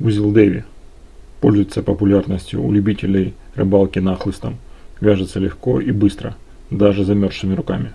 Узел Дэви. Пользуется популярностью у любителей рыбалки нахлыстом. Вяжется легко и быстро, даже замерзшими руками.